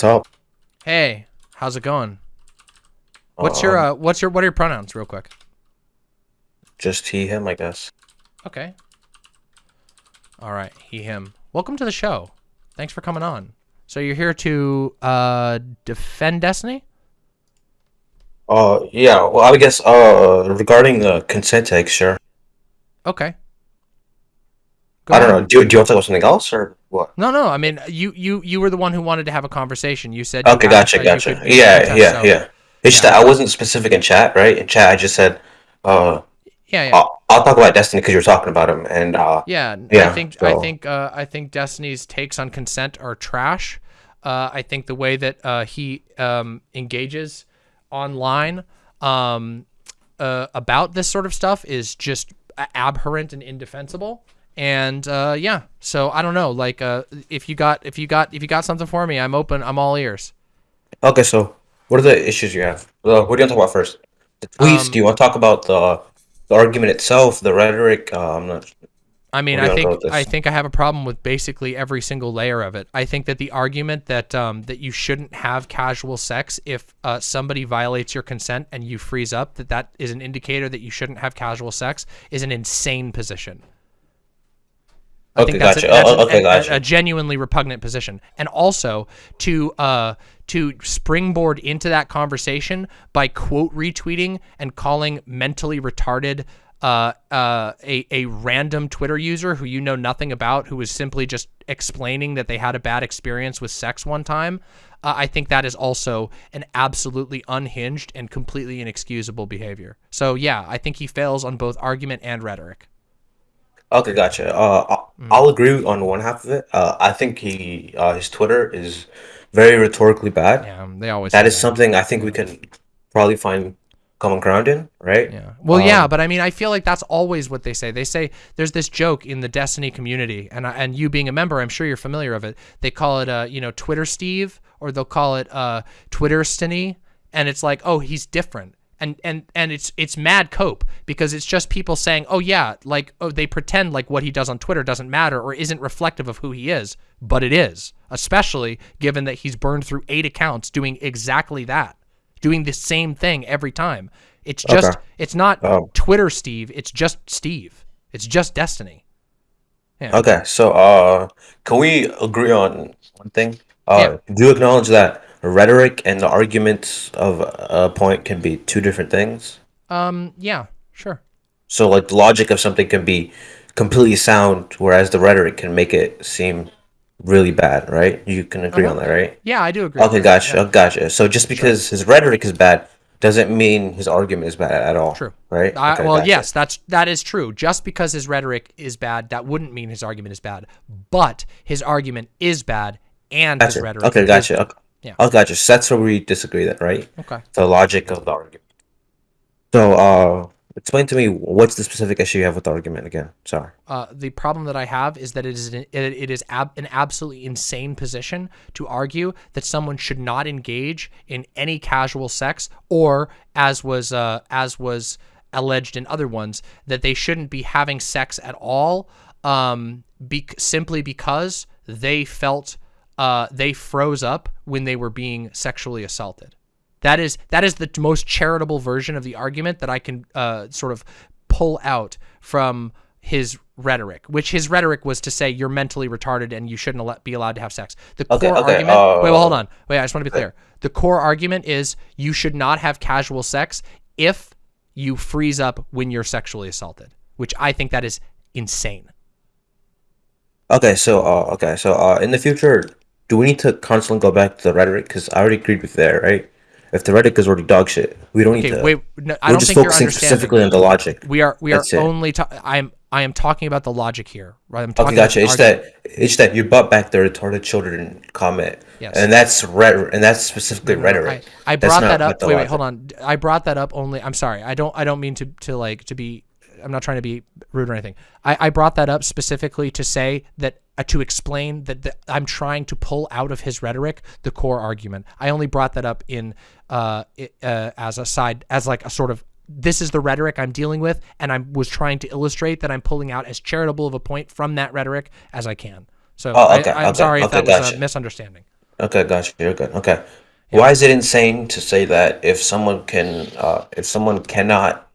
What's up? Hey, how's it going? What's your Um, uh, what's your what are your pronouns, real quick? Just he, him, I guess. Okay. All right, he him. Welcome to the show. Thanks for coming on. So you're here to uh defend Destiny? Uh, yeah. Well, I guess uh, regarding the consent tag, sure. Okay. Go I don't ahead. know. Do, do you want to talk about something else or what? No, no. I mean, you you you were the one who wanted to have a conversation. You said. Okay, you gotcha, that gotcha. could- you Yeah, contest, yeah, so- yeah. It's just that I wasn't specific in chat, right? In chat, I just said, uh, Yeah, yeah. I'll, I'll talk about Destiny because you were talking about him, and uh, Yeah, n- I Yeah, think I think uh, I think Destiny's takes on consent are trash. Uh, I think the way that uh, he um, engages online um, uh, about this sort of stuff is just abhorrent and indefensible. And uh, yeah, so I don't know. Like, uh, if you got if you got if you got something for me, I'm open. I'm all ears. okay. So, what are the issues you have? Uh, what do you want to talk about first? The tweets. Um, do you want to talk about the the argument itself, the rhetoric? Uh, I'm not. I mean, I think I think I have a problem with basically every single layer of it. I think that the argument that um, that you shouldn't have casual sex if uh, somebody violates your consent and you freeze up, that that is an indicator that you shouldn't have casual sex, is an insane position. I Okay, think that's, gotcha. a, that's Oh, okay, a- a- a genuinely repugnant position, and also to uh, to springboard into that conversation by quote retweeting and calling mentally retarded uh, uh, a a random Twitter user who you know nothing about, who was simply just explaining that they had a bad experience with sex one time. Uh, I think that is also an absolutely unhinged and completely inexcusable behavior. So yeah, I think he fails on both argument and rhetoric. Okay, gotcha. Uh, I'll, Mm. I'll agree on one half of it. Uh, I think he, uh, his Twitter is very rhetorically bad. Yeah, um, they always That say is something I think we can probably find common ground in, right? Yeah. Well, yeah, Um, but I mean, I feel like that's always what they say. They say there's this joke in the Destiny community, and I- and you being a member, I'm sure you're familiar of it. They call it, uh, you know, Twitter Steve, or they'll call it uh, Twitter Stiny, and it's like, oh, he's different. And, and and it's it's mad cope because it's just people saying oh yeah like oh they pretend like what he does on Twitter doesn't matter or isn't reflective of who he is but it is especially given that he's burned through eight accounts doing exactly that doing the same thing every time. It's just Okay. it's not Um, Twitter Steve, it's just Steve. It's just Destiny. Yeah. Okay, so uh, can we agree on one thing? Uh, do you acknowledge that rhetoric and the arguments of a point can be two different things? Um yeah, sure. So, like, the logic of something can be completely sound, whereas the rhetoric can make it seem really bad, right? You can agree on that, right? Yeah, I do agree. Okay, with that. gotcha, gotcha. So just because his rhetoric is bad doesn't mean his argument is bad at all. True. Right? I, Okay, well, gotcha. yes, that's that is true. Just because his rhetoric is bad, that wouldn't mean his argument is bad. But his argument is bad, and his Gotcha. rhetoric. Okay, is gotcha. bad. Okay. Yeah. Oh, gotcha. So that's where we disagree then, right? Okay. The logic of the argument. So, uh, explain to me what's the specific issue you have with the argument again? Sorry. Uh, the problem that I have is that it is an, it, it is ab- an absolutely insane position to argue that someone should not engage in any casual sex, or as was uh, as was alleged in other ones, that they shouldn't be having sex at all, um, be- simply because they felt uh, they froze up when they were being sexually assaulted. That is that is the most charitable version of the argument that I can uh, sort of pull out from his rhetoric, which his rhetoric was to say you're mentally retarded and you shouldn't be allowed to have sex. The Okay, core okay, argument. wait, well, hold uh, on. Wait, I just want to be clear. The core argument is you should not have casual sex if you freeze up when you're sexually assaulted, which I think that is insane. Okay, so, uh, okay, so, uh, in the future, do we need to constantly go back to the rhetoric? Because I already agreed with there, right? If the rhetoric is already dog shit, we don't need to. wait. No, I we're don't just think focusing specifically on the logic. We are we are That's only. I am I am talking about the logic here. Right. I'm Okay, talking about gotcha. It's that it's that you brought back the retarded children comment, Yes. and that's rhetoric, and that's specifically rhetoric. I, I brought that up. Wait, wait, hold on. I brought that up only. I'm sorry. I don't. I don't mean to to like to be. I'm not trying to be rude or anything. I, I brought that up specifically to say that uh, to explain that the, I'm trying to pull out of his rhetoric the core argument. I only brought that up in uh, it, uh as a side as like a sort of this is the rhetoric I'm dealing with, and I was trying to illustrate that I'm pulling out as charitable of a point from that rhetoric as I can. So Oh, okay, I, am okay, sorry if okay, that was a misunderstanding. Okay, gotcha. You're good. Okay. Why is it insane to say that if someone can, uh, if someone cannot,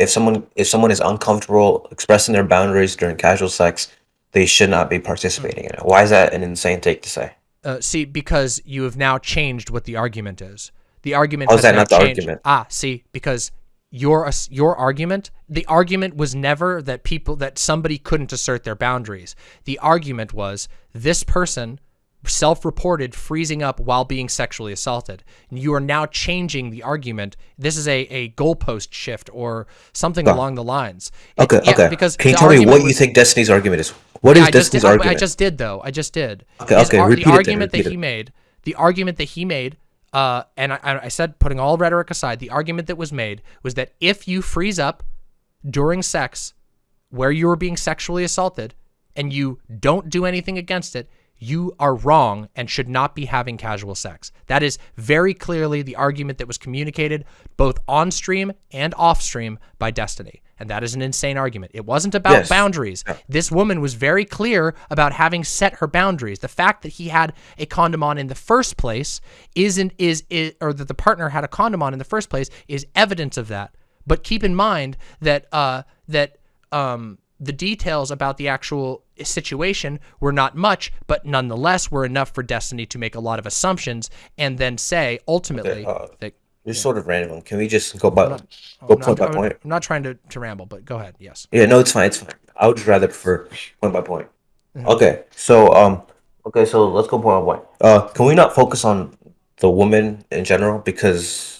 if someone if someone is uncomfortable expressing their boundaries during casual sex, they should not be participating in it? Why is that an insane take to say? Uh, see, because you have now changed what the argument is. The argument How is that not the changed. argument? Ah, see, because your your argument, the argument was never that people that somebody couldn't assert their boundaries. The argument was this person self-reported freezing up while being sexually assaulted. You are now changing the argument. This is a, a goalpost shift or something along the lines. It- Okay, yeah, okay. Because can you tell me what you think Destiny's argument is? What is I just Destiny's did, I- argument? I just did though. I just did. Okay, His okay, ar- repeat it the then, argument that repeat he it. made, the argument that he made, uh, and I, I said, putting all rhetoric aside, the argument that was made was that if you freeze up during sex, where you were being sexually assaulted, and you don't do anything against it, you are wrong and should not be having casual sex. That is very clearly the argument that was communicated both on stream and off stream by Destiny. And that is an insane argument. It wasn't about Yes. boundaries. This woman was very clear about having set her boundaries. The fact that he had a condom on in the first place isn't is, is or that the partner had a condom on in the first place is evidence of that. But keep in mind that uh that um the details about the actual situation were not much, but nonetheless were enough for Destiny to make a lot of assumptions and then say ultimately uh, that You're sort of random. Can we just go by go I'm point by not, point? I'm not trying to, to ramble, but go ahead. Yes. Yeah, no, it's fine. It's fine. I would just rather prefer point by point. Mm-hmm. Okay, so um, okay, so let's go point by point. Uh, can we not focus on the woman in general because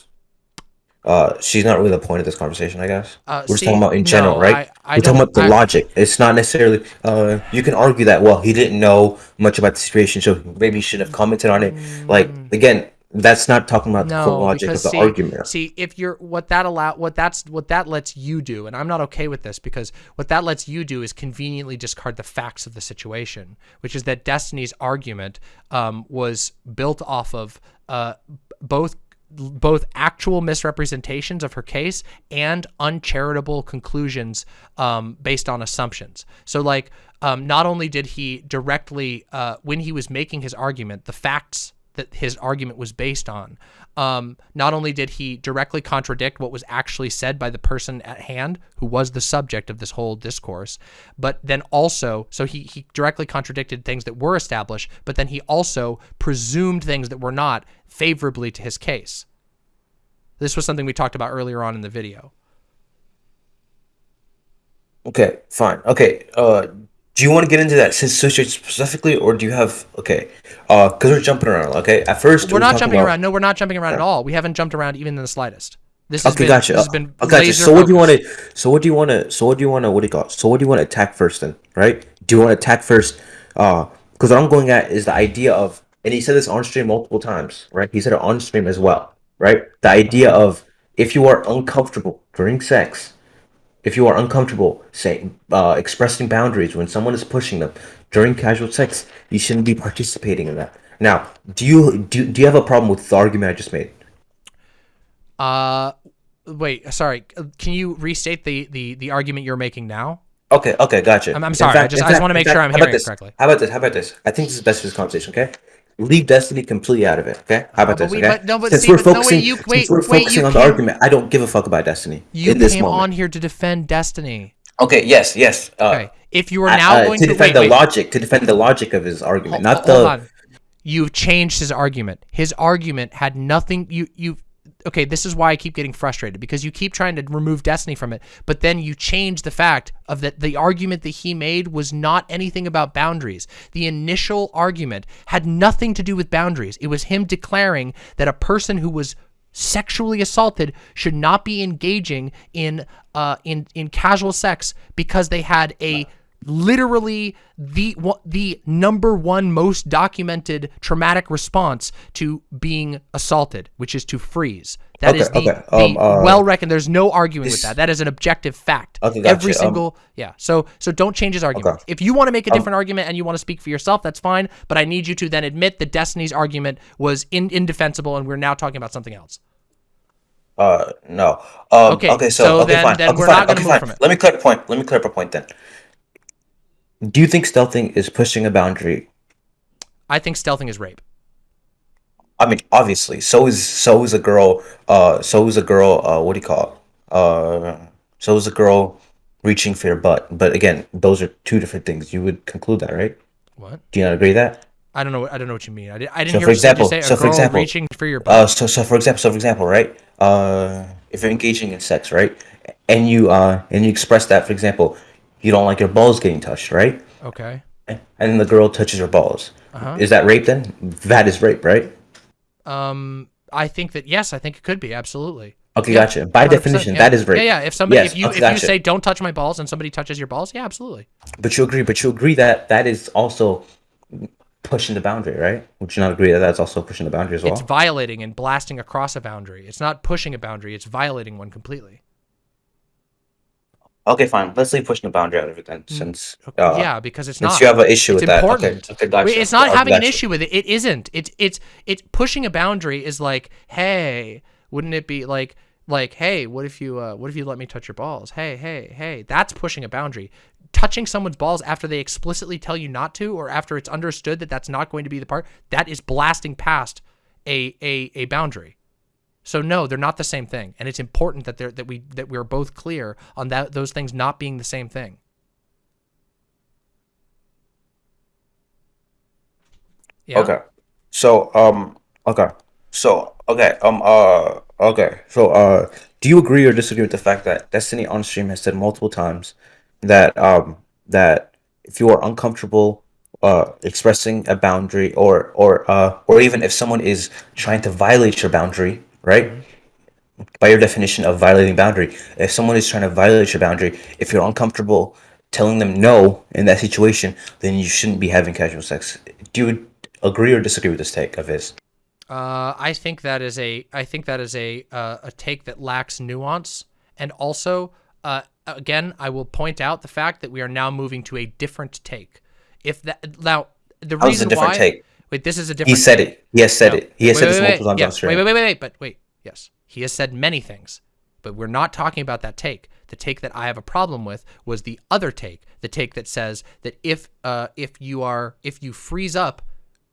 uh, she's not really the point of this conversation, I guess. Uh, We're just see, talking about in general, no, right? I- I We're talking about the I- logic. It's not necessarily. Uh, you can argue that well, he didn't know much about the situation, so maybe he shouldn't have commented on it. Like again, that's not talking about the full Mm. Logic of the see, argument. see, if you're what that allow what that's what that lets you do, and I'm not okay with this because what that lets you do is conveniently discard the facts of the situation, which is that Destiny's argument um, was built off of uh, both both actual misrepresentations of her case and uncharitable conclusions um, based on assumptions. So, like, um, not only did he directly, uh, when he was making his argument, the facts that his argument was based on, um, not only did he directly contradict what was actually said by the person at hand, who was the subject of this whole discourse, but then also, so he, he directly contradicted things that were established, but then he also presumed things that were not favorably to his case. This was something we talked about earlier on in the video. Okay, fine. Okay, uh, do you want to get into that situation specifically, or do you have okay? Uh, because we're jumping around. Okay, at first We're we not jumping about- around. No, we're not jumping around at all. We haven't jumped around even in the slightest. This has Okay, been, gotcha. This has been I got you. laser So what do you want to? So what do you want to? So what do you want to? What do you call? It? So what do you want to attack first then? Right? Do you want to attack first? Uh, because what I'm going at is the idea of, and he said this on stream multiple times, right? He said it on stream as well, right? The idea of if you are uncomfortable during sex, if you are uncomfortable saying uh, expressing boundaries when someone is pushing them during casual sex, you shouldn't be participating in that. Now, do you do, do you have a problem with the argument I just made? Uh, wait, sorry. Can you restate the the the argument you're making now? Okay, okay, gotcha. I'm- I'm sorry, I just- I just wanna in make sure I'm hearing it this? correctly. How about this? How about this? I think this is best for this conversation. Okay, leave Destiny completely out of it. Okay, how about this? we- okay, but- no, but since see, we're but no, wait, focusing, you- since we're wait, focusing on the argument, I don't give a fuck about Destiny You in this came moment. on here to defend Destiny. Okay, yes, yes. Uh, Okay. If you are now uh, going to to, defend the logic, to defend the logic of his argument, not Hold the. on. You've changed his argument. His argument had nothing. You you. Okay, this is why I keep getting frustrated because you keep trying to remove Destiny from it, but then you change the fact of that the argument that he made was not anything about boundaries. The initial argument had nothing to do with boundaries. It was him declaring that a person who was sexually assaulted should not be engaging in uh in in casual sex because they had a literally the the number one most documented traumatic response to being assaulted, which is to freeze. That is Okay, the, okay, the um, uh, well reckoned. There's no arguing with that. That is an objective fact. Okay, gotcha, Every um, single yeah. So so don't change his argument. If you want to make a different argument and you want to speak for yourself, that's fine. But I need you to then admit that Destiny's argument was in, indefensible, and we're now talking about something else. Uh, no. Um, Okay, okay. so, so okay, then- fine. then okay, we're fine. not okay, move fine. from it. Let me clear a point. Let me clear up a point then. Do you think stealthing is pushing a boundary? I think stealthing is rape. I mean, obviously, so is so is a girl. Uh, so is a girl. Uh, what do you call it? Uh, so is a girl reaching for your butt. But again, those are two different things. You would conclude that, right? What? Do you not agree with that? I don't know. I don't know what you mean. I, did, I didn't So hear for you say- example- a so for example, reaching for your butt. Uh, so so for example, so for example, right? Uh, if you're engaging in sex, right, and you uh and you express that, for example, you don't like your balls getting touched, right? okay. And then the girl touches your balls. Uh-huh. Is that rape then? That is rape, right? Um, I think that yes, I think it could be absolutely. Okay, gotcha. By definition, yeah. that is rape. Yeah, yeah. If somebody, Yes, if you, okay, if gotcha. you say don't touch my balls and somebody touches your balls, yeah, absolutely. But you agree, but you agree that that is also pushing the boundary, right? Would you not agree that that's also pushing the boundary as well? It's violating and blasting across a boundary. It's not pushing a boundary. It's violating one completely. Okay, fine. Let's leave pushing the boundary out of it then, since uh, Mm, yeah, because it's since not. you have an issue it's with that. Okay, okay, gotcha. It's not having an issue with it. It isn't. It's it's it's pushing a boundary is like, hey, wouldn't it be like like, hey, what if you uh, what if you let me touch your balls? Hey, hey, hey, that's pushing a boundary. Touching someone's balls after they explicitly tell you not to, or after it's understood that that's not going to be the part, that is blasting past a a a boundary. So no, they're not the same thing, and it's important that they're that we that we're both clear on that those things not being the same thing. Yeah. Okay. So um okay. So okay, um uh okay. So uh do you agree or disagree with the fact that Destiny on stream has said multiple times that um that if you are uncomfortable uh expressing a boundary or or uh or even if someone is trying to violate your boundary, right? By your definition of violating boundary, if someone is trying to violate your boundary, if you're uncomfortable telling them no in that situation, then you shouldn't be having casual sex. Do you agree or disagree with this take of his? Uh, I think that is a I think that is a uh, a take that lacks nuance, and also uh, again I will point out the fact that we are now moving to a different take. If that now the How's reason a different why take? Wait this is a different He said it. He has said No. it. He has Wait, said wait, this multiple times yeah. Wait, wait, wait, wait, but wait. Yes, he has said many things, but we're not talking about that take. The take that I have a problem with was the other take, the take that says that if uh, if you are if you freeze up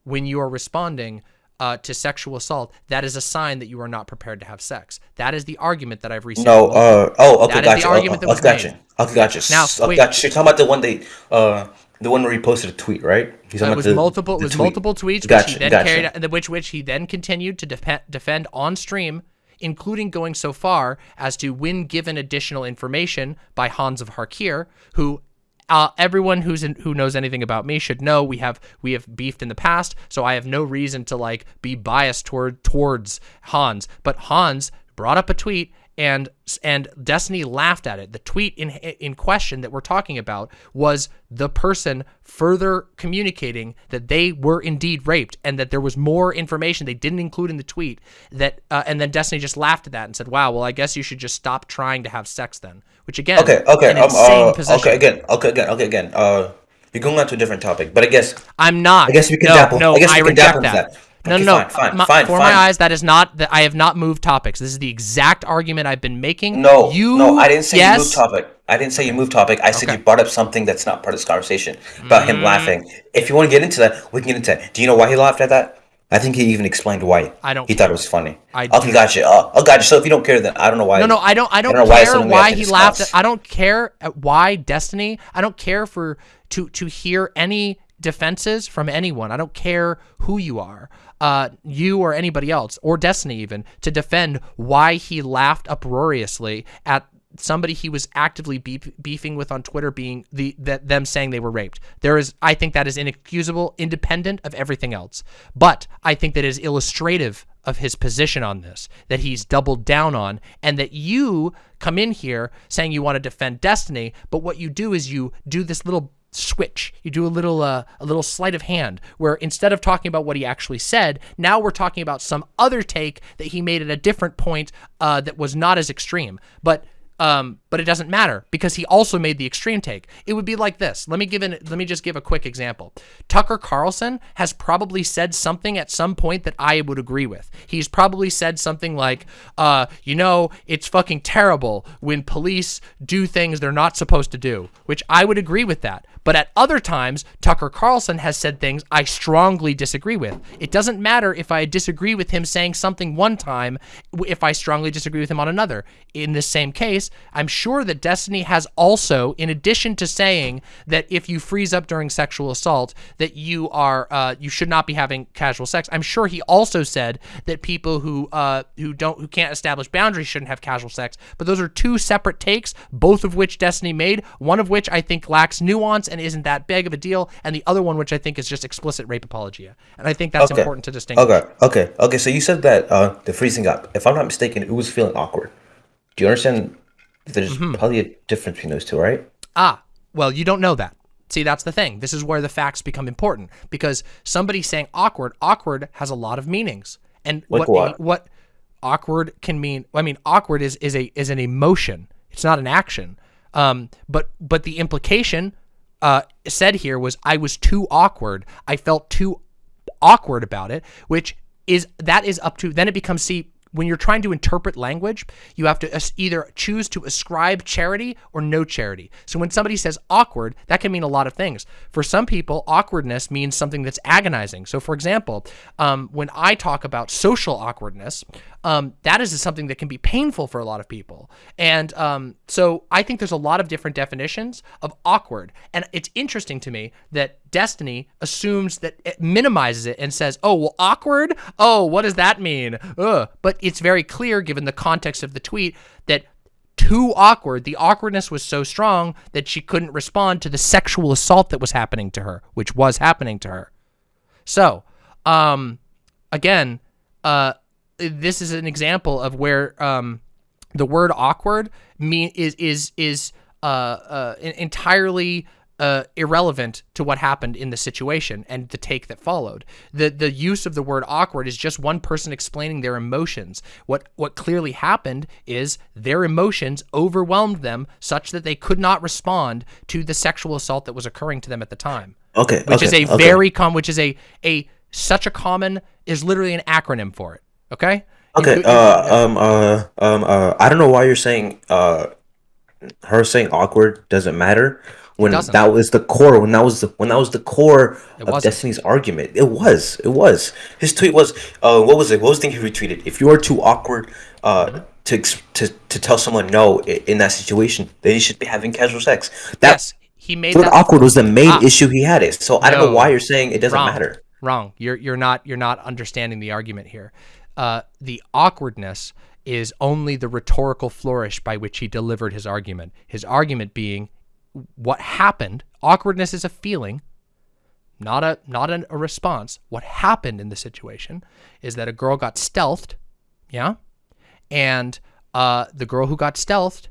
when you are responding uh, to sexual assault, that is a sign that you are not prepared to have sex. That is the argument that I've received. No, uh, oh, okay, That is the gotcha. argument oh, that was gotcha. made. Okay, gotcha. Now, wait. gotcha. You're talking about the one they, uh, the one where he posted a tweet, right? He's Uh, it was the- multiple. It was tweet. multiple tweets, which he then gotcha. carried, which which he then continued to defe- defend on stream, including going so far as to, when given additional information by Hans of Harkir, who. Uh, everyone who's in, who knows anything about me should know we have we have beefed in the past, so I have no reason to like be biased toward towards Hans. But Hans brought up a tweet and and Destiny laughed at it. The tweet in in question that we're talking about was the person further communicating that they were indeed raped and that there was more information they didn't include in the tweet. That uh, and then Destiny just laughed at that and said, "Wow, well, I guess you should just stop trying to have sex then." Which again, Okay, okay, um, uh, position. okay, again, okay, again, okay, again. Uh, you're going on to a different topic, but I guess I'm not. I guess we can no, dabble- No, I guess we can reject dabble that. that. No, Okay, no, no. fine, fine, My- fine, for fine. my eyes, that is not that I have not moved topics. This is the exact argument I've been making. no, you. no, I didn't say yes, you moved topic. I didn't say you moved topic. I said Okay. you brought up something that's not part of this conversation about Mm. him laughing. If you want to get into that, we can get into that. Do you know why he laughed at that? I think he even explained why. I don't He thought it was funny. I okay, gotcha. Uh, oh, gotcha. So if you don't care, then I don't know why. No, no, I don't. I don't, why it's care why to he laughed. At. I don't care at why Destiny. I don't care for to to hear any defenses from anyone. I don't care who you are, uh, you or anybody else, or Destiny even, to defend why he laughed uproariously at somebody he was actively beef, beefing with on Twitter being the that them saying they were raped. There is I think that is inexcusable independent of everything else. But I think that is illustrative of his position on this that he's doubled down on and that you come in here saying you want to defend Destiny, but what you do is you do this little switch. You do a little uh, a little sleight of hand where instead of talking about what he actually said, now we're talking about some other take that he made at a different point uh, that was not as extreme. But um, but it doesn't matter because he also made the extreme take. It would be like this. Let me give an, let me just give a quick example. Tucker Carlson has probably said something at some point that I would agree with. He's probably said something like, uh, you know, it's fucking terrible when police do things they're not supposed to do, which I would agree with that. But at other times, Tucker Carlson has said things I strongly disagree with. It doesn't matter if I disagree with him saying something one time, if I strongly disagree with him on another. In this same case, I'm sure that Destiny has also, in addition to saying that if you freeze up during sexual assault, that you are uh, you should not be having casual sex. I'm sure he also said that people who uh, who don't who can't establish boundaries shouldn't have casual sex. But those are two separate takes, both of which Destiny made. One of which I think lacks nuance and isn't that big of a deal, and the other one which I think is just explicit rape apologia. And I think that's Okay. important to distinguish. Okay, okay, okay. So you said that uh, the freezing up. If I'm not mistaken, it was feeling awkward. Do you understand? There's Mm-hmm. probably a difference between those two, right? Ah, well, you don't know that. See, that's the thing. This is where the facts become important because somebody saying awkward, awkward has a lot of meanings. And Like what what? what awkward can mean? I mean, awkward is is a is an emotion. It's not an action. Um, but but the implication uh said here was I was too awkward. I felt too awkward about it, which is that is up to then it becomes see when you're trying to interpret language, you have to either choose to ascribe charity or no charity. So when somebody says awkward, that can mean a lot of things. For some people, awkwardness means something that's agonizing. So for example, um, when I talk about social awkwardness, um, that is something that can be painful for a lot of people. And um, so I think there's a lot of different definitions of awkward. And it's interesting to me that Destiny assumes that it minimizes it and says, oh, well, awkward? Oh, what does that mean? Ugh. But it's very clear, given the context of the tweet, that too awkward. The awkwardness was so strong that she couldn't respond to the sexual assault that was happening to her, which was happening to her. So, um, again, uh, this is an example of where um, the word awkward mean is is is uh, uh, en- entirely uh, irrelevant to what happened in the situation and the take that followed. The the use of the word awkward is just one person explaining their emotions. What what clearly happened is their emotions overwhelmed them such that they could not respond to the sexual assault that was occurring to them at the time Okay, which is a okay. very com which is a a such a common is literally an acronym for it okay Okay. Uh, um. Uh. Um. Uh. I don't know why you're saying. Uh. Her saying awkward doesn't matter when that was the core. When that was the when that was the core of wasn't. Destiny's argument. It was. It was. His tweet was. Uh. What was it? What was the thing he retweeted? If you are too awkward. Uh. To, to, to tell someone no in that situation, then you should be having casual sex. That yes he made that awkward was the main Ah. issue he had. It so I don't know why you're saying it doesn't wrong. matter. Wrong. You're you're not you're not understanding the argument here. Uh, the awkwardness is only the rhetorical flourish by which he delivered his argument. His argument being what happened. Awkwardness is a feeling, not a not an, a response. What happened in the situation is that a girl got stealthed, yeah, and uh, the girl who got stealthed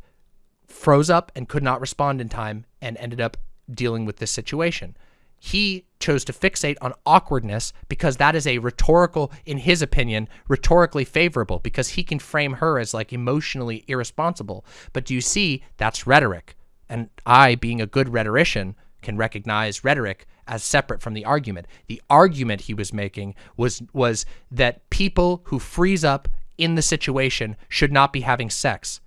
froze up and could not respond in time and ended up dealing with this situation. He chose to fixate on awkwardness because that is a rhetorical, in his opinion, rhetorically favorable because he can frame her as like emotionally irresponsible. But do you see, that's rhetoric. And I, being a good rhetorician, can recognize rhetoric as separate from the argument. The argument he was making was was that people who freeze up in the situation should not be having sex.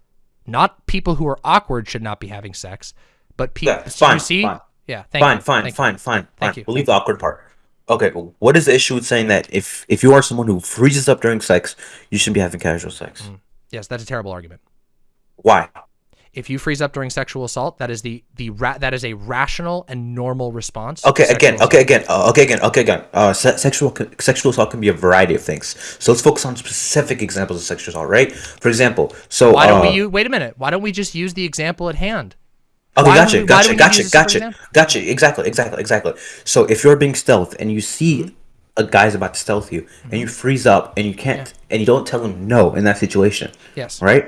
Not people who are awkward should not be having sex, but people. Yeah, fine, you see? fine. Yeah, thank fine, you. fine, Thank you. fine, fine, Thank fine. you. We'll leave the awkward part. Okay, what is the issue with saying that if if you are someone who freezes up during sex, you shouldn't be having casual sex? Mm. Yes, that's a terrible argument. Why? If you freeze up during sexual assault, that is the the ra- that is a rational and normal response. Okay, again, assault. okay, again, uh, okay, again, okay, again. Uh, se- sexual sexual assault can be a variety of things. So let's focus on specific examples of sexual assault, right? For example, so Why don't uh, we use? Wait a minute. Why don't we just use the example at hand? Okay, Why gotcha, we- gotcha, we need to gotcha, use this for gotcha, gotcha. Exactly, exactly, exactly. So if you're being stealth and you see Mm-hmm. a guy's about to stealth you and you freeze up and you can't and you don't tell him no in that situation, Yes. right?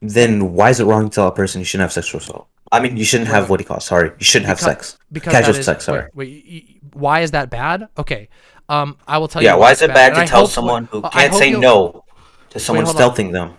Then why is it wrong to tell a person you shouldn't have sexual assault? I mean, you shouldn't have what do you call? it? Sorry, you shouldn't have sex. Because Casual is, sex. Sorry. Wait, wait, why is that bad? Okay. Um, I will tell Yeah, you. Yeah, why is it bad and to tell someone who can't say no to someone on. stealthing them?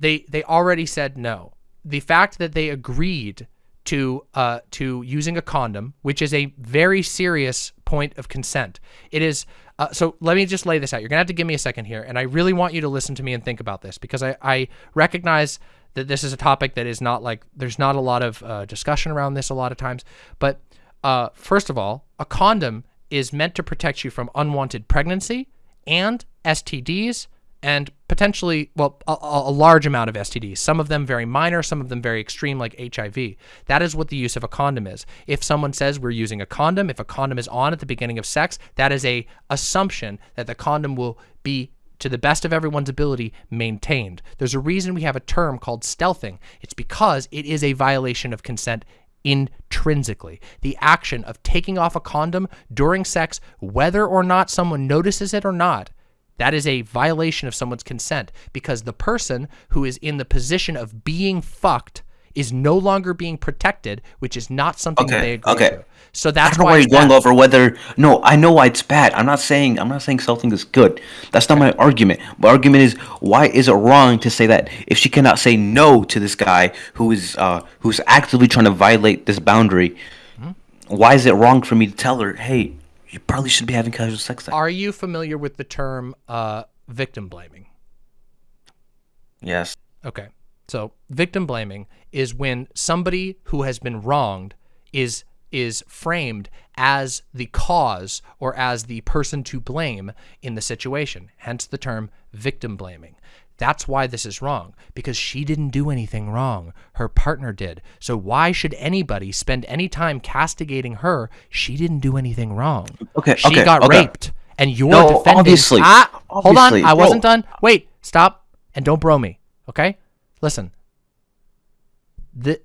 they they already said no. The fact that they agreed to uh to using a condom, which is a very serious point of consent. It is uh, so let me just lay this out. You're gonna have to give me a second here, and I really want you to listen to me and think about this because I, I recognize that this is a topic that is not like there's not a lot of uh, discussion around this a lot of times, but Uh, first of all, a condom is meant to protect you from unwanted pregnancy and STDs and potentially, well, a, a, large amount of STDs. Some of them very minor, some of them very extreme, like HIV. That is what the use of a condom is. If someone says we're using a condom, if a condom is on at the beginning of sex, that is a assumption that the condom will be to the best of everyone's ability, maintained. There's a reason we have a term called stealthing. It's because it is a violation of consent intrinsically. The action of taking off a condom during sex, whether or not someone notices it or not, that is a violation of someone's consent because the person who is in the position of being fucked is no longer being protected, which is not something okay, they agree okay. to. So that's I don't know why you're going over whether. No, I know why it's bad. I'm not saying I'm not saying something is good. That's not my argument. My argument is why is it wrong to say that if she cannot say no to this guy who is uh, who's actively trying to violate this boundary, mm-hmm. why is it wrong for me to tell her, hey, you probably should be having casual sex. Then. Are you familiar with the term uh, victim blaming? Yes. Okay. So victim blaming is when somebody who has been wronged is is framed as the cause or as the person to blame in the situation. Hence the term victim blaming. That's why this is wrong, because she didn't do anything wrong. Her partner did. So why should anybody spend any time castigating her? She didn't do anything wrong. Okay, She okay, got okay. raped. And you're No, defending. obviously, Ah, hold on. I wasn't done. Wait, stop. And don't bro me. Okay? Listen. The,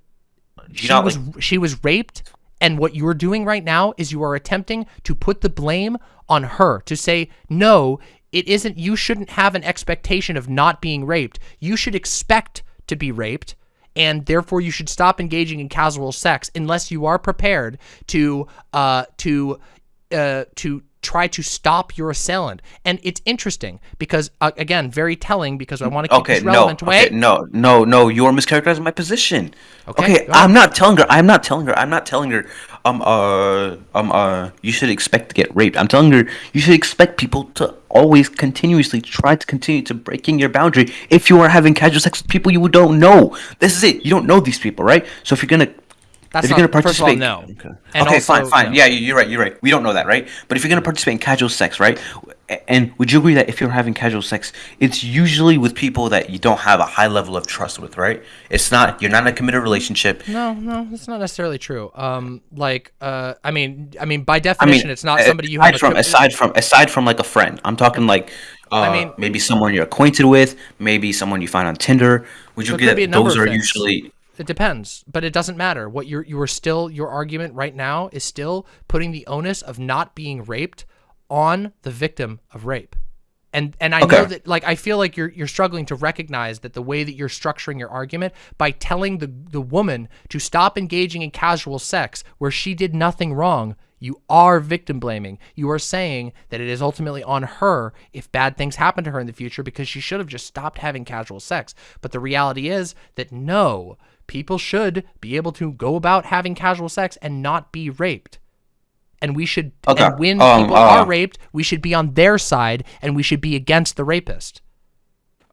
she not was she was raped and what you are doing right now is you are attempting to put the blame on her to say no it isn't you shouldn't have an expectation of not being raped you should expect to be raped and therefore you should stop engaging in casual sex unless you are prepared to uh to uh to try to stop your assailant. And it's interesting because, uh, again, very telling because I want to keep Okay, this no, relevant. Wait, okay, no, no, no. You're mischaracterizing my position. Okay, Okay. I'm not telling her. I'm not telling her. I'm not telling her. Um, uh, um, uh, you should expect to get raped. I'm telling her you should expect people to always continuously try to continue to breaking your boundary if you are having casual sex with people you don't know. This is it. You don't know these people, right? So if you're gonna That's if you're gonna first of all, participate, no. Okay, okay also, fine, fine. no. Yeah, you- you're right. You're right. We don't know that, right? But if you're gonna participate in casual sex, right? And would you agree that if you're having casual sex, it's usually with people that you don't have a high level of trust with, right? It's not you're not in a committed relationship. No, no, that's not necessarily true. Um, like, uh, I mean, I mean, by I definition, mean, it's not somebody you have. a from co- aside from aside from like a friend. I'm talking like, uh, mean- maybe someone you're acquainted with, maybe someone you find on Tinder. Would you agree a that those are things. usually It depends, but it doesn't matter. What you're you are still your argument right now is still putting the onus of not being raped on the victim of rape. And and I know that like I feel like you're you're struggling to recognize that the way that you're structuring your argument by telling the the woman to stop engaging in casual sex where she did nothing wrong, you are victim blaming. You are saying that it is ultimately on her if bad things happen to her in the future because she should have just stopped having casual sex. But the reality is that no, people should be able to go about having casual sex and not be raped. And we should, Okay, and when um, people uh, are raped, we should be on their side and we should be against the rapist.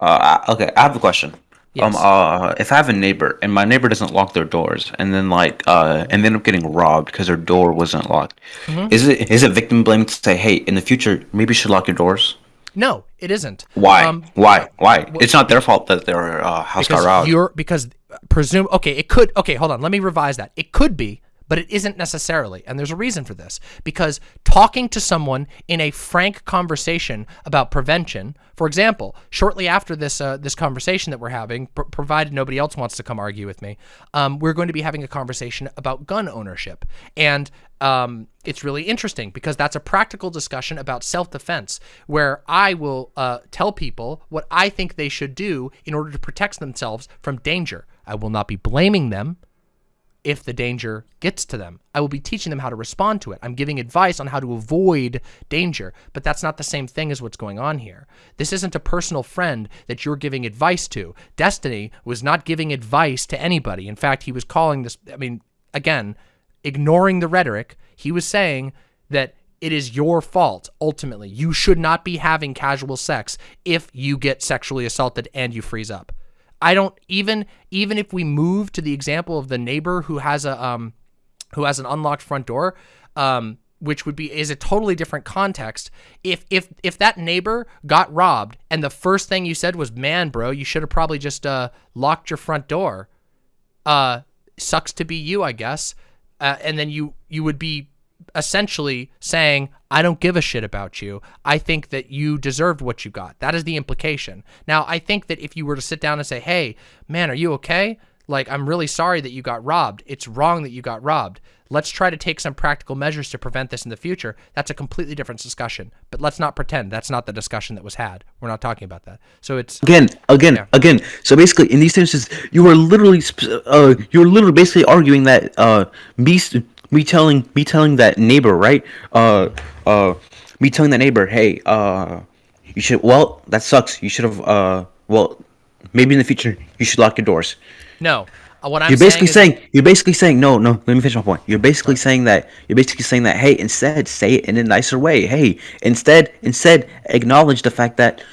Uh, okay, I have a question. Yes. Um, uh, if I have a neighbor and my neighbor doesn't lock their doors, and then like, uh, and they end up getting robbed because their door wasn't locked, Mm-hmm. is it is it victim blaming to say, hey, in the future, maybe you should lock your doors? No, it isn't. Why? Um, Why? Why? it's not their fault that their uh, house got robbed. you're because presume okay it could okay hold on let me revise that it could be but it isn't necessarily. And there's a reason for this because talking to someone in a frank conversation about prevention for example shortly after this uh, this conversation that we're having pr- provided nobody else wants to come argue with me um, we're going to be having a conversation about gun ownership. And um, it's really interesting because that's a practical discussion about self-defense where I will uh, tell people what I think they should do in order to protect themselves from danger. I will not be blaming them if the danger gets to them. I will be teaching them how to respond to it. I'm giving advice on how to avoid danger, but that's not the same thing as what's going on here. This isn't a personal friend that you're giving advice to. Destiny was not giving advice to anybody. In fact, he was calling this, I mean, again, ignoring the rhetoric, he was saying that it is your fault ultimately. You should not be having casual sex if you get sexually assaulted and you freeze up. I don't even even if we move to the example of the neighbor who has a um who has an unlocked front door, um, which would be is a totally different context. If if if that neighbor got robbed and the first thing you said was, "Man, bro, you should have probably just uh, locked your front door," uh, sucks to be you, I guess. Uh, and then you you would be essentially saying, I don't give a shit about you. I think that you deserved what you got. That is the implication. Now, I think that if you were to sit down and say, hey, man, are you okay? Like, I'm really sorry that you got robbed. It's wrong that you got robbed. Let's try to take some practical measures to prevent this in the future. That's a completely different discussion. But let's not pretend that's not the discussion that was had. We're not talking about that. So it's again, again, Yeah. again. So basically, in these instances, you were literally, uh, you were literally basically arguing that uh, me, me telling, me telling that neighbor, right? Uh, uh, me telling that neighbor, hey, uh, you should. Well, that sucks. You should have. Uh, well, maybe in the future you should lock your doors. no. Uh, What I'm You're basically saying, is- saying, you're basically saying no no let me finish my point you're basically saying that you're basically saying that hey instead say it in a nicer way hey instead instead acknowledge the fact that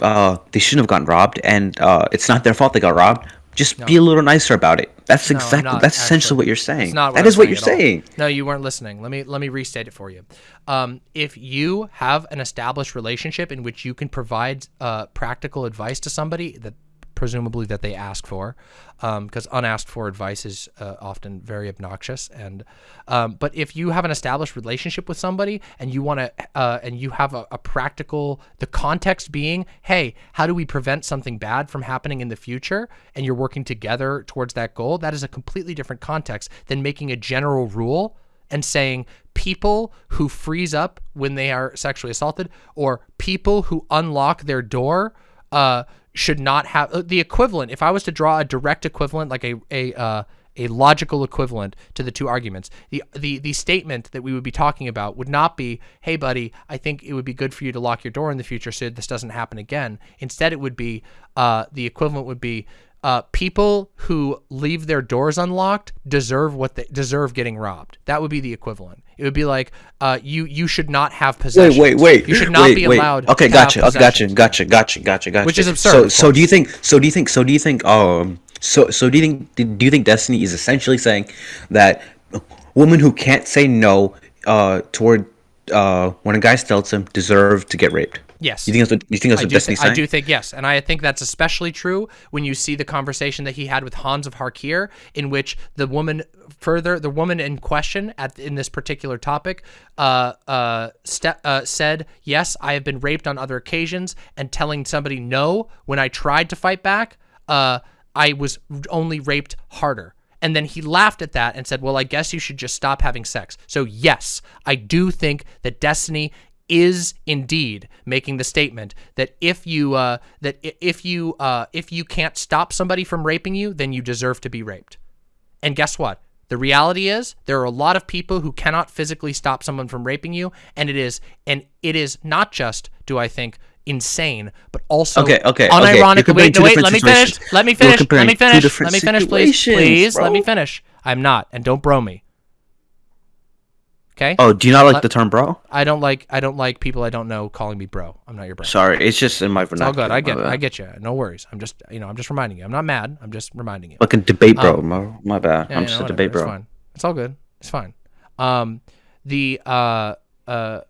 uh they shouldn't have gotten robbed and uh it's not their fault they got robbed just be a little nicer about it. That's No, exactly not, that's essentially what you're saying. not that I'm is what you're saying. No, you weren't listening. Let me let me restate it for you. Um, if you have an established relationship in which you can provide uh, practical advice to somebody that presumably that they ask for, because unasked for advice is uh, often very obnoxious. And um, but if you have an established relationship with somebody and you want to uh, and you have a, a practical, the context being, hey, how do we prevent something bad from happening in the future? And you're working together towards that goal. That is a completely different context than making a general rule and saying people who freeze up when they are sexually assaulted or people who unlock their door uh, should not have uh, the equivalent. If I was to draw a direct equivalent, like a a uh, a logical equivalent to the two arguments, the the the statement that we would be talking about would not be, "Hey, buddy, I think it would be good for you to lock your door in the future so this doesn't happen again." Instead, it would be uh, the equivalent would be. Uh, people who leave their doors unlocked deserve what they deserve getting robbed. That would be the equivalent. It would be like uh, you you should not have possession. Wait, wait, wait. You should not wait, be wait. allowed. Okay, to gotcha. Okay, gotcha. Gotcha. Gotcha. Gotcha. Gotcha. Which is absurd, So, so do you think? So do you think? So do you think? Um. So, so do you think? Do you think Destiny is essentially saying that women who can't say no, uh, toward, uh, when a guy tells him, deserve to get raped? Yes. You think that's what you think that's I what thi- I do think yes, and I think that's especially true when you see the conversation that he had with Hans of Harkir, in which the woman further the woman in question at in this particular topic uh, uh, uh, said, "Yes, I have been raped on other occasions," and telling somebody no when I tried to fight back, uh, I was only raped harder. And then he laughed at that and said, "Well, I guess you should just stop having sex." So yes, I do think that Destiny is indeed making the statement that if you uh, that if you uh, if you can't stop somebody from raping you, then you deserve to be raped. And guess what? The reality is there are a lot of people who cannot physically stop someone from raping you, and it is and it is not just do I think insane, but also Okay, okay, okay. Unironically. comparing Wait, no, wait, let me finish. Let me finish. Let me finish. Let me finish, please. Please let me finish. I'm not, and don't bro me. Okay. Oh, do you not like Let- the term bro? I don't like I don't like people I don't know calling me bro. I'm not your bro. Sorry, it's just in my It's all good. I get I get you. No worries. I'm just you know I'm just reminding you. I'm not mad. I'm just reminding you. Like a debate bro. my, my bad. Um, Yeah, I'm you just know, a whatever. debate bro. It's fine. It's all good. It's fine. Um, the uh uh,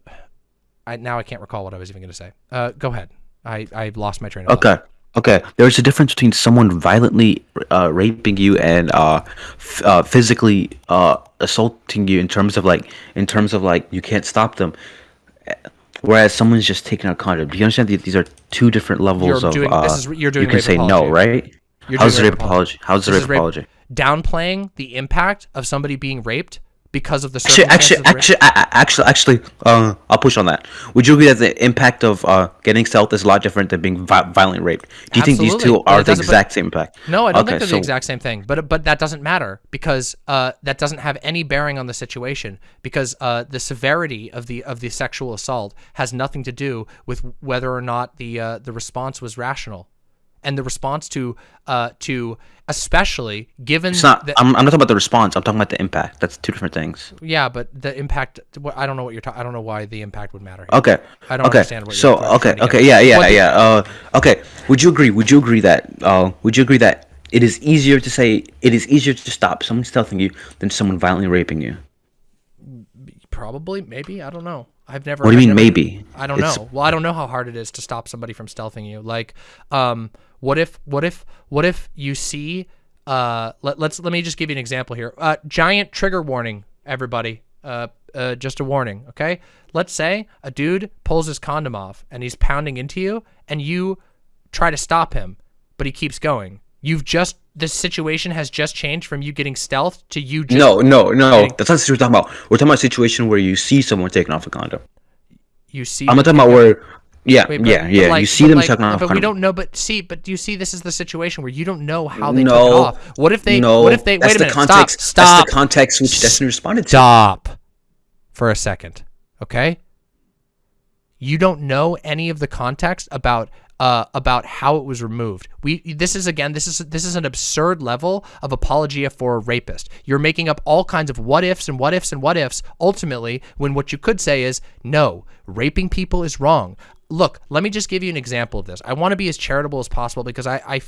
I now I can't recall what I was even going to say. Uh, go ahead. I I lost my train of thought. Okay. Okay. There's a difference between someone violently uh, raping you and uh, f- uh, physically uh, assaulting you in terms of like in terms of like you can't stop them. Whereas someone's just taking a condom. Do you understand that these are two different levels You're of doing- uh, this is- you're doing you can say no, right? You're How's the rape rape apology? How's the rape- apology? Downplaying the impact of somebody being raped because of the Actually, actually, actually, actually, actually, uh, I'll push on that. Would you agree that the impact of uh, getting stealth is a lot different than being vi- violently raped? Do you think these two are the exact same impact? No, I don't Okay, think they're so- the exact same thing. But but that doesn't matter because uh, that doesn't have any bearing on the situation because uh, the severity of the of the sexual assault has nothing to do with whether or not the uh, the response was rational, and the response to uh, to especially given It's not. that I'm, I'm not talking about the response. I'm talking about the impact. That's two different things. yeah, but the impact. what- I don't know what you're. Ta- I don't know why the impact would matter. Here. Okay. I don't okay. understand what you're so okay. Okay. Yeah. Yeah. What yeah. Uh. Okay. Would you agree? Would you agree that? Uh. Would you agree that it is easier to say it is easier to stop someone stealthing you than someone violently raping you. Probably, maybe. I don't know. I've never. What do you I've mean never- maybe? I don't It's- know. Well, I don't know how hard it is to stop somebody from stealthing you. Like, um, what if, what if, what if you see, uh, let, let's let me just give you an example here. Uh, giant trigger warning, everybody. Uh, uh, just a warning, okay? Let's say a dude pulls his condom off and he's pounding into you, and you try to stop him, but he keeps going. You've just this situation has just changed from you getting stealth to you just No, no, no. Getting- That's not what we're talking about. We're talking about a situation where you see someone taking off a condom. you see. I'm not talking about where. Yeah, Wait, but- yeah, but yeah. you see them like- taking off. a But we don't know. But see, but do you see? This is the situation where you don't know how they no, took it off. What if they? No, what if they? that's Wait a the minute. context. stop. Stop. That's the context which Destiny responded to. Stop. For a second, okay. You don't know any of the context about uh, about how it was removed. We this is again this is this is an absurd level of apologia for a rapist. You're making up all kinds of what ifs and what ifs and what ifs. Ultimately, when what you could say is no, raping people is wrong. Look, let me just give you an example of this. I want to be as charitable as possible because I I,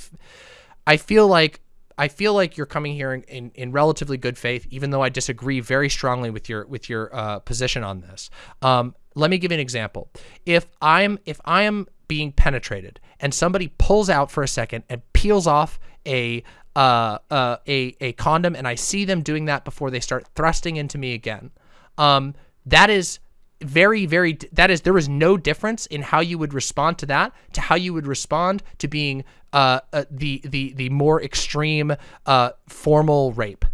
I feel like I feel like you're coming here in, in, in relatively good faith, even though I disagree very strongly with your with your uh, position on this. Um, let me give you an example. If I'm if I am being penetrated. And somebody pulls out for a second and peels off a uh, uh, a a condom, and I see them doing that before they start thrusting into me again, um, that is very very that is there is no difference in how you would respond to that to how you would respond to being uh, uh the the the more extreme uh formal rape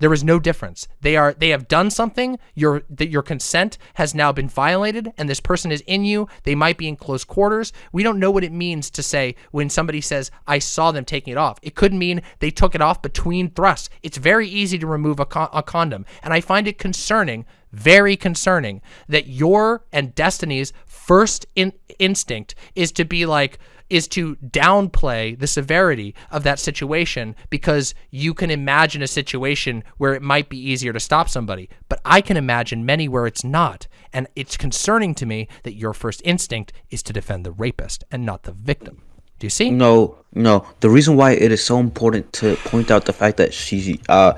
there is no difference. They are they have done something. Your that your consent has now been violated and this person is in you. They might be in close quarters. We don't know what it means to say when somebody says i saw them taking it off. It could mean they took it off between thrusts. It's very easy to remove a, con- a condom. And i find it concerning very concerning that your and Destiny's first in- instinct is to be like is to downplay the severity of that situation because you can imagine a situation where it might be easier to stop somebody. But I can imagine many where it's not. And it's concerning to me that your first instinct is to defend the rapist and not the victim. Do you see? No, no. The reason why it is so important to point out the fact that she, uh,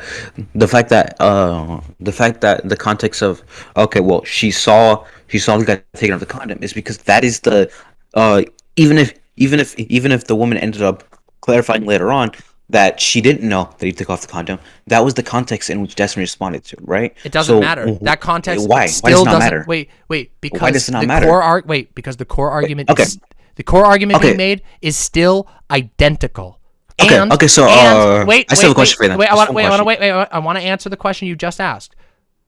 the fact that, uh, the fact that the context of, okay, well, she saw, she saw the guy taking off the condom is because that is the, uh, even if, even if, even if the woman ended up clarifying later on that she didn't know that he took off the condom, that was the context in which Destiny responded to, right? It doesn't So, matter. That context Why? still why does not doesn't matter? wait, wait, because does it not the matter? core ar- wait, because the core argument okay. is the core argument Okay. being made is still identical. Okay, And, okay, so, and, uh, wait, I still have a wait, question for you then. Wait, I want, wait, I want to wait, wait, I want to answer the question you just asked.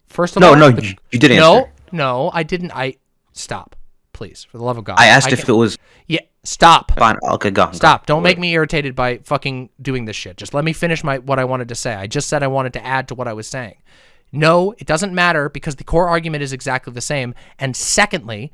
First of No, all, no, the- you- you did No, answer. no, I didn't. I stop, please, for the love of God. I asked if it was Yeah, stop. fine. Okay, go. go. Stop. Don't make me irritated by fucking doing this shit. Just let me finish my what I wanted to say. I just said I wanted to add to what I was saying. No, it doesn't matter because the core argument is exactly the same. And secondly,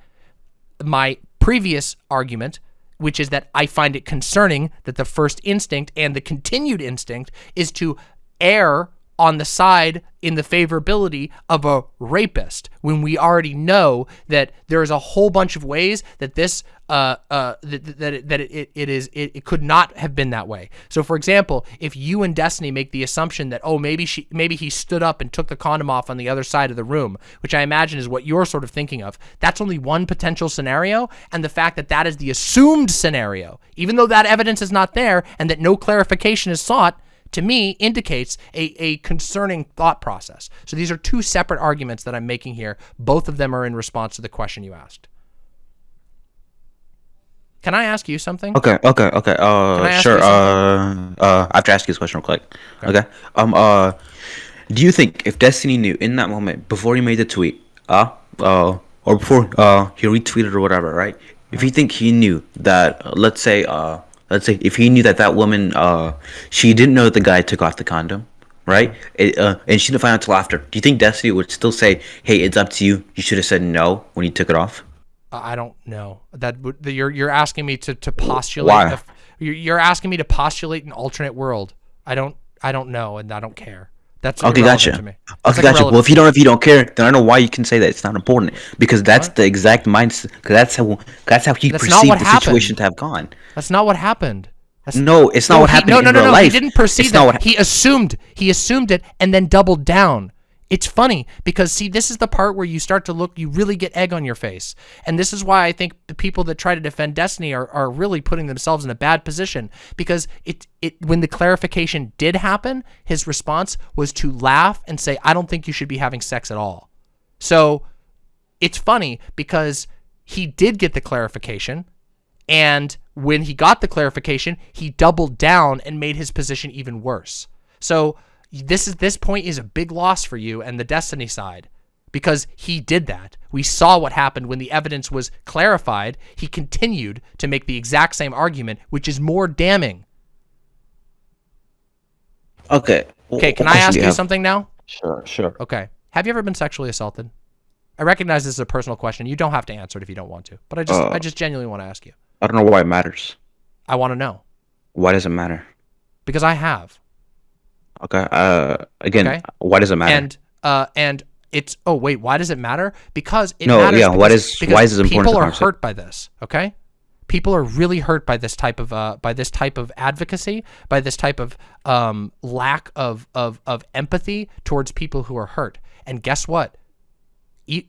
my previous argument, which is that I find it concerning that the first instinct and the continued instinct is to err on the side in the favorability of a rapist when we already know that there is a whole bunch of ways that this uh uh that that it, it, it is it, it could not have been that way. So for example if you and destiny make the assumption that oh maybe she maybe he stood up and took the condom off on the other side of the room which i imagine is what you're sort of thinking of that's only one potential scenario. And the fact that that is the assumed scenario even though that evidence is not there and that no clarification is sought to me indicates a, a concerning thought process. So these are two separate arguments that I'm making here. Both of them are in response to the question you asked. Can I ask you something? Okay, okay, okay. Uh, sure. Uh, uh, I have to ask you this question real quick. Okay. Um. Uh, do you think if Destiny knew in that moment before he made the tweet, uh, uh, or before uh he retweeted or whatever, right? If you think he knew that, uh, let's say, uh, let's say if he knew that that woman, uh, she didn't know that the guy took off the condom, right? It, uh, and she didn't find out until after. Do you think Destiny would still say, "Hey, it's up to you. You should have said no when you took it off"? I don't know. That would you're you're asking me to to postulate. Why? you're, you're asking me to postulate an alternate world. I don't I don't know, and I don't care. That's Okay, gotcha. to me. That's Okay, gotcha. irrelevant. Well, if you don't, if you don't care, then I don't know why you can say that it's not important because that's the exact mindset. Because that's how that's how he That's perceived the happened. situation to have gone. That's not what happened. No, it's not what he- happened no, in no, no, real no. life. He didn't perceive It's that. not what- he assumed. He assumed it and then doubled down. It's funny because see, this is the part where you start to look. You really get egg on your face, and this is why I think the people that try to defend Destiny are, are really putting themselves in a bad position because it it when the clarification did happen, his response was to laugh and say, "I don't think you should be having sex at all." So it's funny because he did get the clarification and when he got the clarification he doubled down and made his position even worse so this is this point is a big loss for you and the destiny side because he did that. We saw what happened when the evidence was clarified. He continued to make the exact same argument which is more damning. Okay. okay can i ask you something now? Sure, sure. okay. Have you ever been sexually assaulted? I recognize this is a personal question. You don't have to answer it if you don't want to but i just Uh, i just genuinely want to ask you. I don't know why it matters. i want to know. Why does it matter? because i have Okay. Uh, again, Okay. why does it matter? and uh and it's oh wait why does it matter because it No, matters yeah, why because, does- because why is it important people are hurt by this okay people are really hurt by this type of uh by this type of advocacy by this type of um lack of of of empathy towards people who are hurt and guess what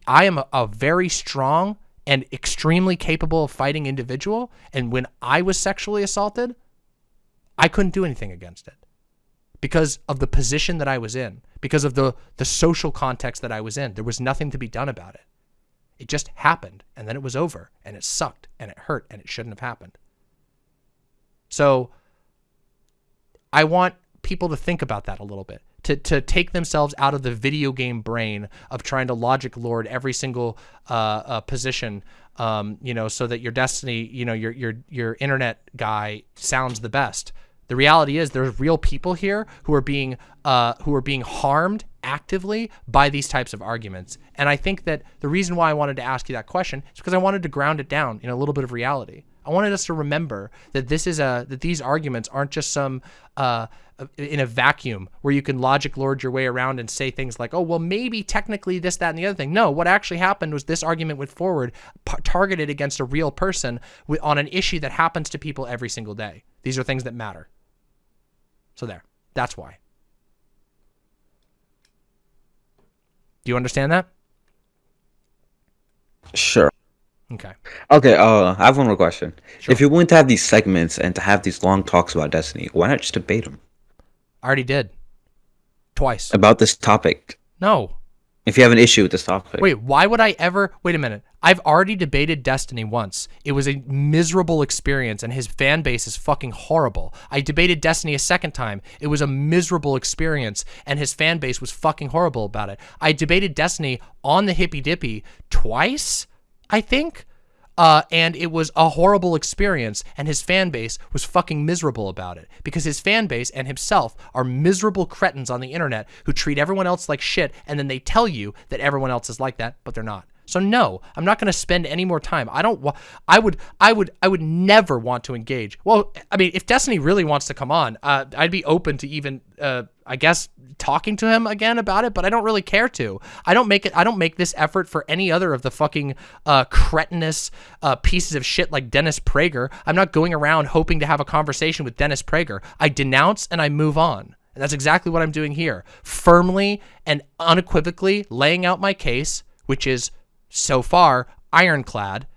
I am a, a very strong and extremely capable of fighting individual and when I was sexually assaulted I couldn't do anything against it because of the position that I was in, because of the the social context that I was in. There was nothing to be done about it. It just happened and then it was over and it sucked and it hurt and it shouldn't have happened. So I want people to think about that a little bit. To, to take themselves out of the video game brain of trying to logic lord every single uh, uh, position, um, you know, so that your destiny, you know, your your your internet guy sounds the best. The reality is there's real people here who are being uh, who are being harmed actively by these types of arguments. And I think that the reason why I wanted to ask you that question is because I wanted to ground it down in a little bit of reality. I wanted us to remember that this is a that these arguments aren't just some uh, in a vacuum where you can logic lord your way around and say things like, "Oh, well, maybe technically this, that, and the other thing." No, what actually happened was this argument went forward, targeted against a real person on an issue that happens to people every single day. These are things that matter. So there, that's why. Do you understand that? sure. Okay. Okay. Uh, I have one more question. Sure. If you're willing to have these segments and to have these long talks about Destiny, why not just debate them I already did. Twice. about this topic? No. If you have an issue with this topic, Wait, why would I ever? Wait a minute. I've already debated Destiny once. It was a miserable experience, and his fan base is fucking horrible. I debated Destiny a second time. It was a miserable experience, and his fan base was fucking horrible about it. I debated Destiny on the Hippy Dippy twice, I think. Uh, and it was a horrible experience, and his fan base was fucking miserable about it because his fan base and himself are miserable cretins on the internet who treat everyone else like shit, and then they tell you that everyone else is like that, but they're not. So no, I'm not going to spend any more time. I don't. I would. I would. I would never want to engage. Well, I mean, if Destiny really wants to come on, uh, I'd be open to even, uh, I guess, talking to him again about it. But I don't really care to. I don't make it. I don't make this effort for any other of the fucking uh, cretinous uh, pieces of shit like Dennis Prager. I'm not going around hoping to have a conversation with Dennis Prager. I denounce and I move on. And that's exactly what I'm doing here. Firmly and unequivocally laying out my case, which is so far ironclad,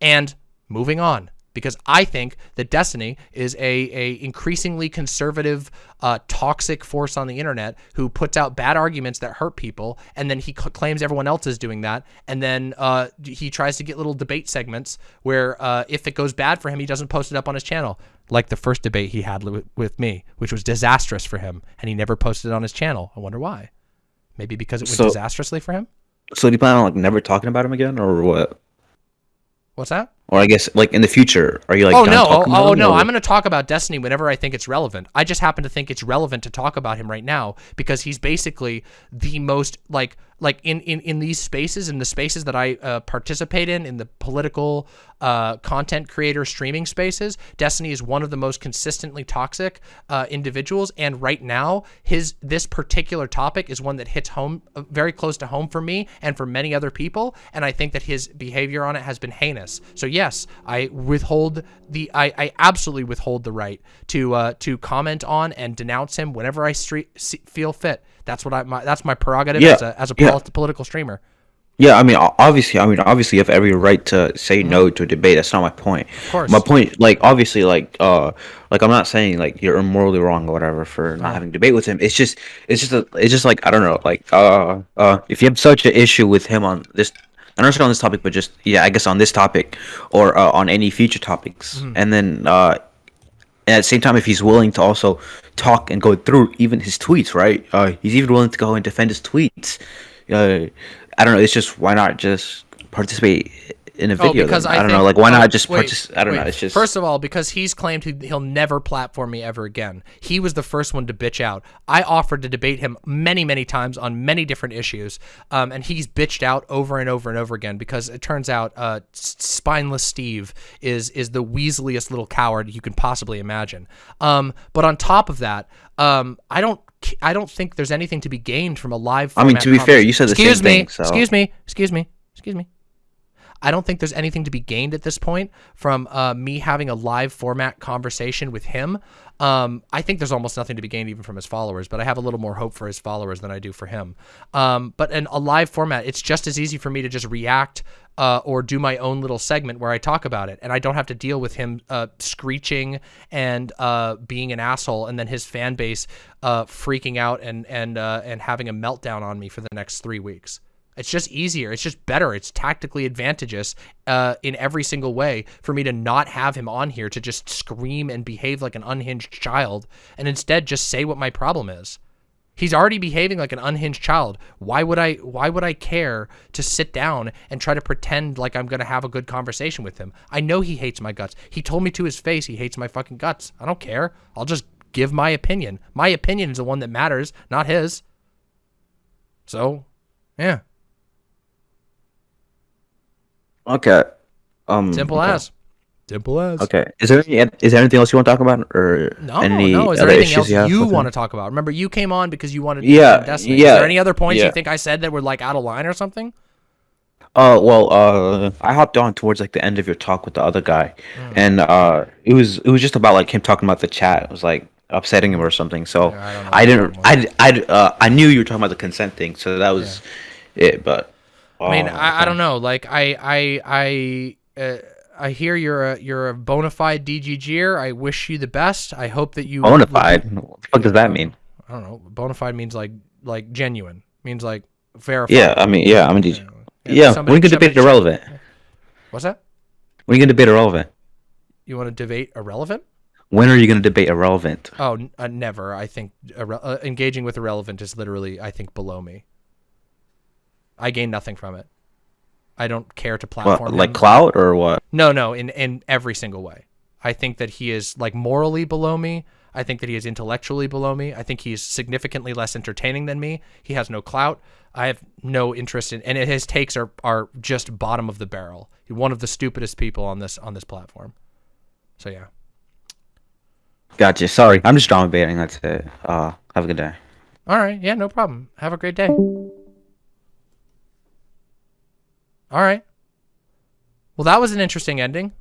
and moving on. Because I think that Destiny is a, a increasingly conservative, uh, toxic force on the internet who puts out bad arguments that hurt people, and then he c- claims everyone else is doing that, and then uh, he tries to get little debate segments where uh, if it goes bad for him, he doesn't post it up on his channel, like the first debate he had with me, which was disastrous for him, and he never posted it on his channel. I wonder why. Maybe because it went So- disastrously for him. So do you plan on like never talking about him again, or what? What's that? Or I guess like in the future, are you like? oh no! Oh, oh no! or- I'm going to talk about Destiny whenever I think it's relevant. I just happen to think it's relevant to talk about him right now because he's basically the most like like in in in these spaces in the spaces that I uh, participate in in the political uh, content creator streaming spaces. Destiny is one of the most consistently toxic uh, individuals, and right now his this particular topic is one that hits home uh, very close to home for me and for many other people. And I think that his behavior on it has been heinous. So yes, I withhold the I, I absolutely withhold the right to uh, to comment on and denounce him whenever I street, see, feel fit. That's what I my, that's my prerogative Yeah, as a as a yeah. polit- political streamer. Yeah, I mean, obviously, I mean, obviously, you have every right to say no to a debate. That's not my point. Mm-hmm. Of course. My point, like, obviously, like, uh, like, I'm not saying like you're morally wrong or whatever for not having a debate with him. It's just, it's just, a, it's just like I don't know, like, uh, uh, if you have such an issue with him on this, not necessarily on this topic, but just yeah, I guess on this topic or uh, on any future topics, Mm-hmm. and then uh, and at the same time, if he's willing to also talk and go through even his tweets, right? Uh, he's even willing to go and defend his tweets. Uh, I don't know. It's just why not just participate in a video? Oh, because then? I, I, don't think- know. Like why not just wait, participate? I don't know. It's just first of all because he's claimed he, he'll never platform me ever again. He was the first one to bitch out. I offered to debate him many, many times on many different issues, um, and he's bitched out over and over and over again because it turns out uh, spineless Steve is is the weaseliest little coward you can possibly imagine. Um, but on top of that, um, I don't. I don't think there's anything to be gained from a live. I mean, to be fair, you said the same excuse me, thing, so- Excuse me. Excuse me. Excuse me. I don't think there's anything to be gained at this point from uh, me having a live format conversation with him. Um, I think there's almost nothing to be gained even from his followers, but I have a little more hope for his followers than I do for him. Um, but in a live format, it's just as easy for me to just react uh, or do my own little segment where I talk about it, and I don't have to deal with him uh, screeching and uh, being an asshole, and then his fan base uh, freaking out and and uh, and having a meltdown on me for the next three weeks. It's just easier. It's just better. It's tactically advantageous uh, in every single way for me to not have him on here to just scream and behave like an unhinged child and instead just say what my problem is. He's already behaving like an unhinged child. Why would I why would I care to sit down and try to pretend like I'm going to have a good conversation with him? I know he hates my guts. He told me to his face he hates my fucking guts. I don't care. I'll just give my opinion. My opinion is the one that matters, not his. So, yeah. Okay. Um, Simple okay. as. Simple as. Okay. Is there any, is there anything else you want to talk about, or No, any no. Is there anything else you, you want to talk about? Remember, you came on because you wanted to Yeah, defend Destiny. Is yeah, there any other points yeah. you think I said that were like out of line or something? Uh, well, uh, I hopped on towards like the end of your talk with the other guy, Hmm. and uh, it was it was just about like him talking about the chat. It was like upsetting him or something. So I I, didn't. I I uh, I knew you were talking about the consent thing, so that was it. But I mean, oh, I, I don't know. Like, I, I, I, uh, I hear you're a you're a bona fide DGGer. I wish you the best. I hope that you Bona fide. What the fuck does that mean? I don't know. Bona fide means like like genuine. Means like verified. Yeah, I mean, yeah, I mean, did you, Yeah, yeah. somebody- we can debate somebody- irrelevant. What's that? We can debate irrelevant. You want to debate irrelevant? When are you going to debate irrelevant? Oh, uh, never. I think uh, engaging with irrelevant is literally, I think, below me. I gain nothing from it. I don't care to platform him. like clout or what? No, no, in in every single way. I think that he is like morally below me. I think that he is intellectually below me. I think he's significantly less entertaining than me. He has no clout. I have no interest in, and his takes are are just bottom of the barrel. He's one of the stupidest people on this on this platform. So yeah. Gotcha. Sorry, I'm just drama baiting. That's it. Uh, have a good day. All right. Yeah, no problem. Have a great day. All right. Well, that was an interesting ending.